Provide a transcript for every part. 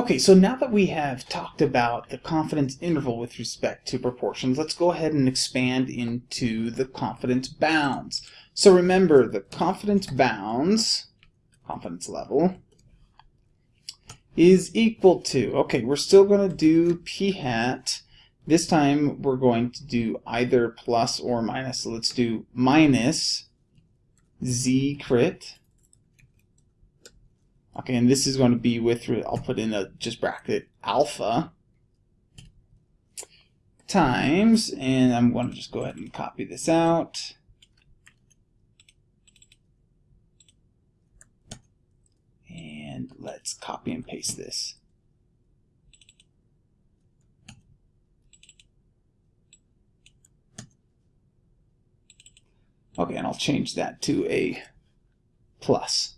Okay, so now that we have talked about the confidence interval with respect to proportions, let's go ahead and expand into the confidence bounds. So remember, the confidence bounds, confidence level, is equal to, okay, we're still going to do p hat. This time we're going to do either plus or minus. So let's do minus z crit Okay, and this is going to be with, I'll put in a just bracket alpha times, and I'm going to just go ahead and copy this out. And let's copy and paste this. Okay, and I'll change that to a plus.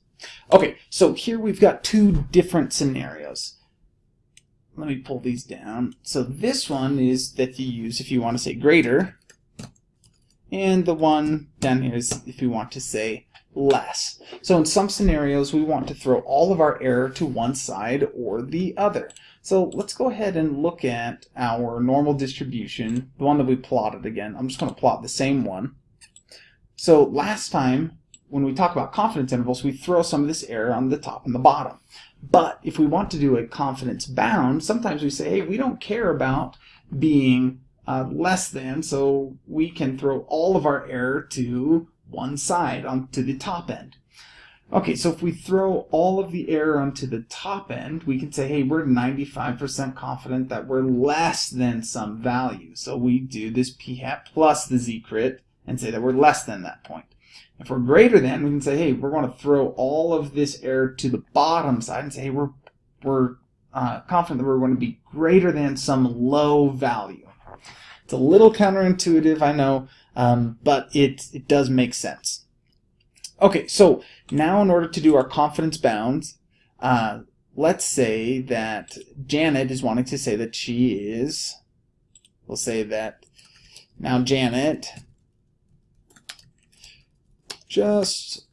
Okay, so here we've got two different scenarios. Let me pull these down. So this one is that you use if you want to say greater, and the one down here is if you want to say less. So in some scenarios, we want to throw all of our error to one side or the other. So let's go ahead and look at our normal distribution, the one that we plotted again. I'm just going to plot the same one. So last time when we talk about confidence intervals, we throw some of this error on the top and the bottom. But if we want to do a confidence bound, sometimes we say, hey, we don't care about being uh, less than, so we can throw all of our error to one side, onto the top end. Okay, so if we throw all of the error onto the top end, we can say, hey, we're 95% confident that we're less than some value. So we do this p hat plus the z crit and say that we're less than that point. If we're greater than, we can say, hey, we're going to throw all of this error to the bottom side and say, hey, we're, we're uh, confident that we're going to be greater than some low value. It's a little counterintuitive, I know, um, but it, it does make sense. Okay, so now in order to do our confidence bounds, uh, let's say that Janet is wanting to say that she is, we'll say that now Janet just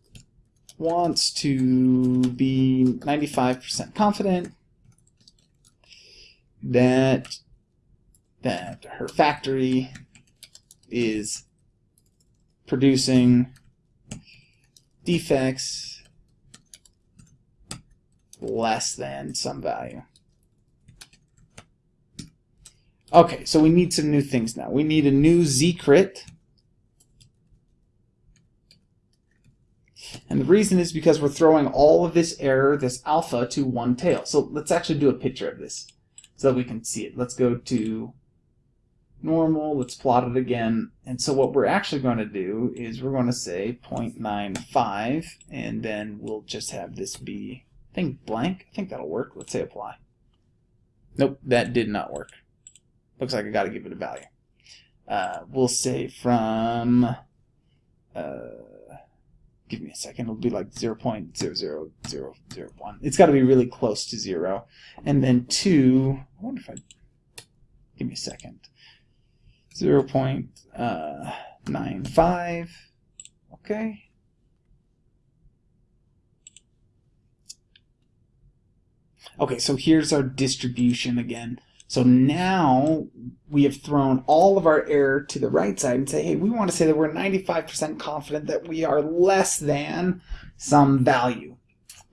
wants to be 95% confident that that her factory is producing defects less than some value. Okay, so we need some new things now. We need a new z-crit And the reason is because we're throwing all of this error, this alpha, to one tail. So let's actually do a picture of this so that we can see it. Let's go to normal, let's plot it again. And so what we're actually going to do is we're going to say 0.95, and then we'll just have this be, I think, blank. I think that'll work. Let's say apply. Nope, that did not work. Looks like I got to give it a value. Uh, we'll say from... Uh, give me a second, it'll be like 0 0.00001. It's got to be really close to 0. And then 2, I wonder if I, give me a second, 0 uh, 0.95, okay. Okay, so here's our distribution again. So now we have thrown all of our error to the right side and say, hey, we want to say that we're 95% confident that we are less than some value.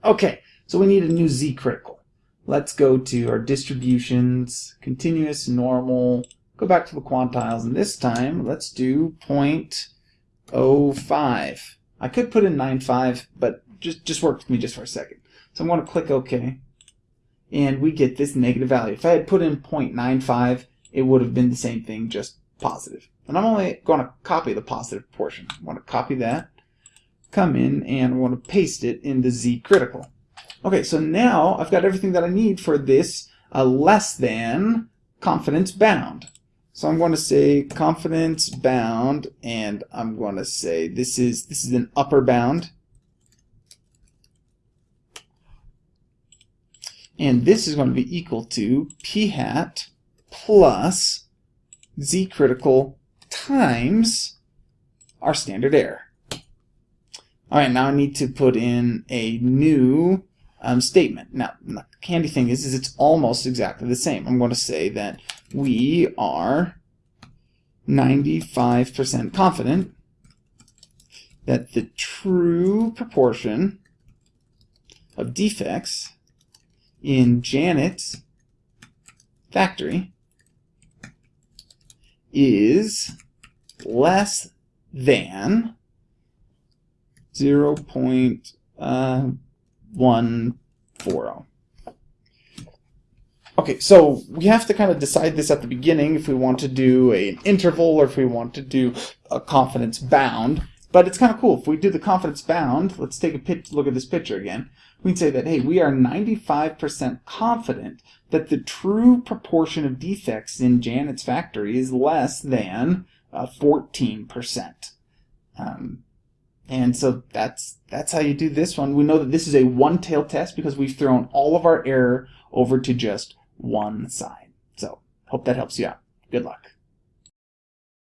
Okay, so we need a new z critical. Let's go to our distributions, continuous, normal, go back to the quantiles, and this time let's do 0.05. I could put in 9.5, but just, just work with me just for a second. So I'm going to click OK and we get this negative value. If I had put in 0.95, it would have been the same thing, just positive. And I'm only going to copy the positive portion. I want to copy that, come in, and I want to paste it in the z critical. Okay, so now I've got everything that I need for this uh, less than confidence bound. So I'm going to say confidence bound, and I'm going to say this is this is an upper bound. And this is going to be equal to p hat plus z critical times our standard error. All right, now I need to put in a new um, statement. Now, the handy thing is, is it's almost exactly the same. I'm going to say that we are 95% confident that the true proportion of defects in Janet's factory is less than 0. Uh, 140. Okay, so we have to kind of decide this at the beginning if we want to do a, an interval or if we want to do a confidence bound. But it's kind of cool. If we do the confidence bound, let's take a look at this picture again. We can say that, hey, we are 95% confident that the true proportion of defects in Janet's factory is less than uh, 14%. Um, and so that's that's how you do this one. We know that this is a one-tail test because we've thrown all of our error over to just one side. So hope that helps you out. Good luck.